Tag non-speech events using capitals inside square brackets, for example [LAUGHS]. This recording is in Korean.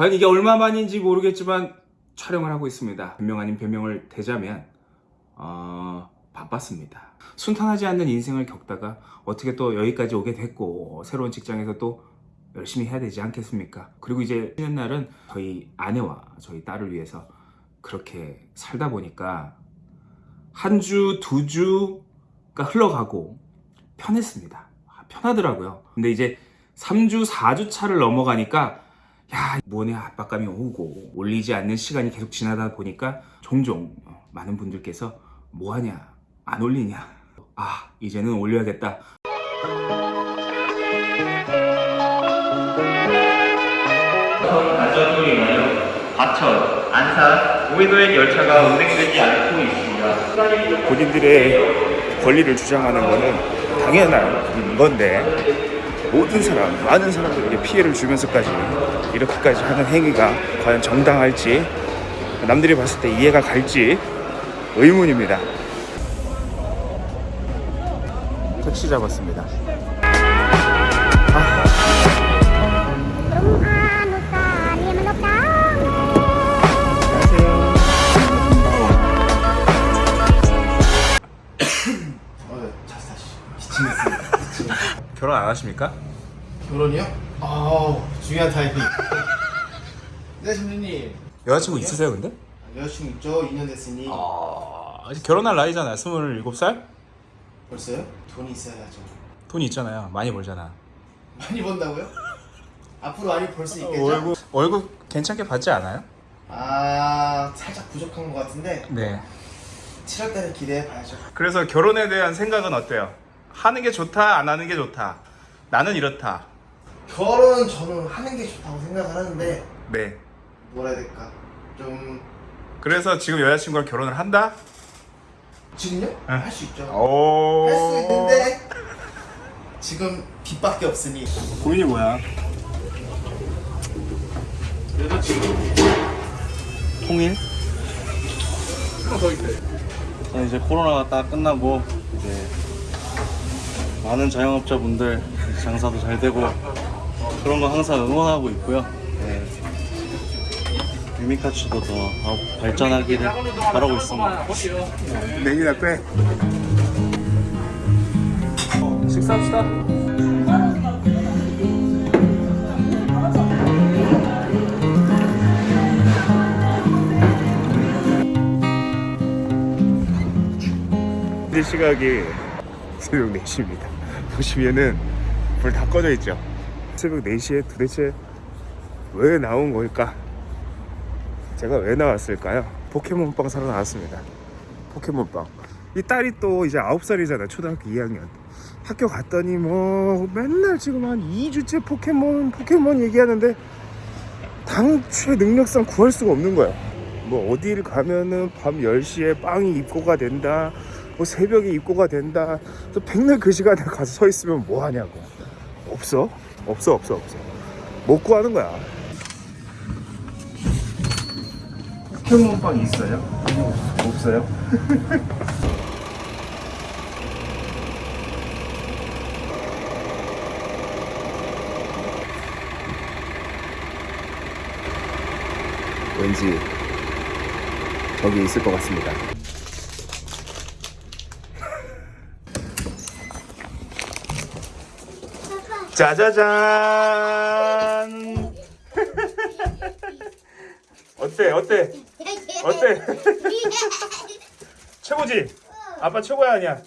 과연 이게 얼마만인지 모르겠지만 촬영을 하고 있습니다. 변명 아닌 변명을 대자면 어, 바빴습니다. 순탄하지 않는 인생을 겪다가 어떻게 또 여기까지 오게 됐고 새로운 직장에서 또 열심히 해야 되지 않겠습니까? 그리고 이제 쉬는 날은 저희 아내와 저희 딸을 위해서 그렇게 살다 보니까 한 주, 두 주가 흘러가고 편했습니다. 아, 편하더라고요. 근데 이제 3주, 4주 차를 넘어가니까 야, 무언의 압박감이 오고 올리지 않는 시간이 계속 지나다 보니까 종종 어, 많은 분들께서 뭐하냐, 안 올리냐. 아, 이제는 올려야겠다. 과천, 안산, 오해도행 열차가 운행되지 않고 있습니다. 본인들의 권리를 주장하는 거는 당연한 건데 모든 사람, 많은 사람들에게 피해를 주면서까지 이렇게까지 하는 행위가 과연 정당할지 남들이 봤을 때 이해가 갈지 의문입니다. 택시 잡았습니다. 결혼 안 하십니까? 결혼이요? 아우 중요한 타이밍 [LAUGHS] 네 선생님 여자친구 있으세요 근데? 여자친구 있죠? 2년 됐으니 아, 아직 결혼할 나이잖아요. 27살? 벌써요? 돈이 있어야죠 돈이 있잖아요. 많이 벌잖아. 많이 번다고요? 앞으로 많이 벌 수 있겠죠? 월급 월급 괜찮게 받지 않아요? 아 살짝 부족한 것 같은데 네. 7월달에 기대해 봐야죠 그래서 결혼에 대한 생각은 어때요? 하는 게 좋다, 안 하는 게 좋다. 나는 이렇다. 결혼은 저는 하는 게 좋다고 생각을 하는데 네. 뭐라 해야 될까 좀 그래서 지금 여자친구랑 결혼을 한다? 지금요? 응. 할수 있죠 오. 할수 있는데 지금 빚밖에 없으니 고민이 뭐야? 통일? 자, 이제 코로나가 딱 끝나고 이제 많은 자영업자분들 장사도 잘 되고 그런 거 항상 응원하고 있고요. 네. 유미카츠도 더 어, 발전하기를 바라고 있습니다. 내일이나 빼. 식사합시다. 현재 시각이 새벽 4시입니다. 보시면은 불 다 꺼져 있죠. 새벽 4시에 도대체 왜 나온 걸까? 제가 왜 나왔을까요? 포켓몬빵 사러 나왔습니다. 포켓몬빵. 이 딸이 또 이제 9살이잖아. 초등학교 2학년. 학교 갔더니 뭐 맨날 지금 한 2주째 포켓몬 포켓몬 얘기하는데 당초의 능력상 구할 수가 없는 거야. 뭐 어딜 가면은 밤 10시에 빵이 입고가 된다. 뭐 새벽에 입고가 된다. 또 백날 그 시간에 가서 서 있으면 뭐 하냐고. 없어. 없어 없어 없어. 못 구하는 거야. 포켓몬빵 있어요? 없어요? [LAUGHS] 왠지 저기 있을 것 같습니다. 짜자잔! 어때? 어때? 어때? [LAUGHS] 최고지? 아빠 최고야 아니야?